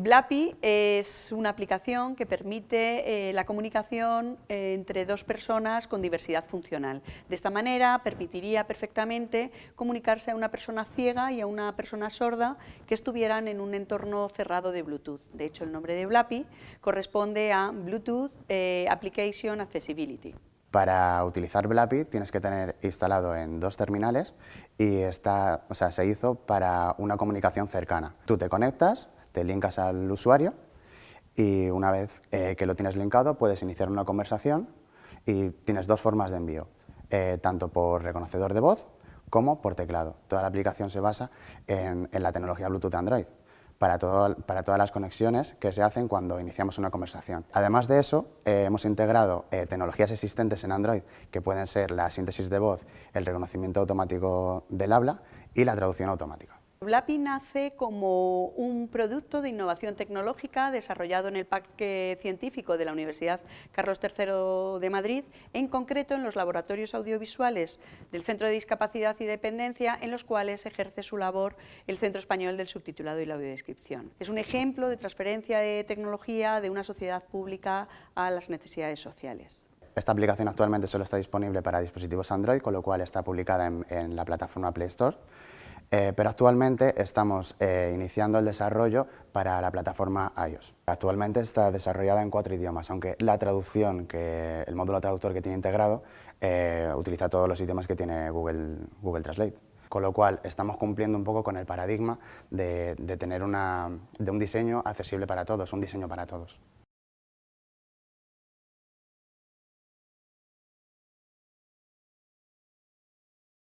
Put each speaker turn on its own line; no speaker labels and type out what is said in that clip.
Blapi es una aplicación que permite eh, la comunicación eh, entre dos personas con diversidad funcional. De esta manera permitiría perfectamente comunicarse a una persona ciega y a una persona sorda que estuvieran en un entorno cerrado de Bluetooth. De hecho, el nombre de Blapi corresponde a Bluetooth eh, Application Accessibility.
Para utilizar Blapi tienes que tener instalado en dos terminales y está, o sea, se hizo para una comunicación cercana. Tú te conectas, te linkas al usuario y una vez eh, que lo tienes linkado puedes iniciar una conversación y tienes dos formas de envío, eh, tanto por reconocedor de voz como por teclado. Toda la aplicación se basa en, en la tecnología Bluetooth Android para, para, todas las conexiones que se hacen cuando iniciamos una conversación. Además de eso, eh, hemos integrado eh, tecnologías existentes en Android que pueden ser la síntesis de voz, el reconocimiento automático del habla y la traducción automática.
Blapi nace como un producto de innovación tecnológica desarrollado en el Parque Científico de la Universidad Carlos III de Madrid, en concreto en los laboratorios audiovisuales del Centro de Discapacidad y Dependencia, en los cuales ejerce su labor el Centro Español del Subtitulado y la Audiodescripción. Es un ejemplo de transferencia de tecnología de una sociedad pública a las necesidades sociales.
Esta aplicación actualmente solo está disponible para dispositivos Android, con lo cual está publicada en la plataforma Play Store. Eh, pero actualmente estamos eh, iniciando el desarrollo para la plataforma iOS. Actualmente está desarrollada en cuatro idiomas, aunque la traducción, que el módulo traductor que tiene integrado, eh, utiliza todos los idiomas que tiene Google, Google Translate. Con lo cual estamos cumpliendo un poco con el paradigma de, de tener una, de un diseño accesible para todos, un diseño para todos.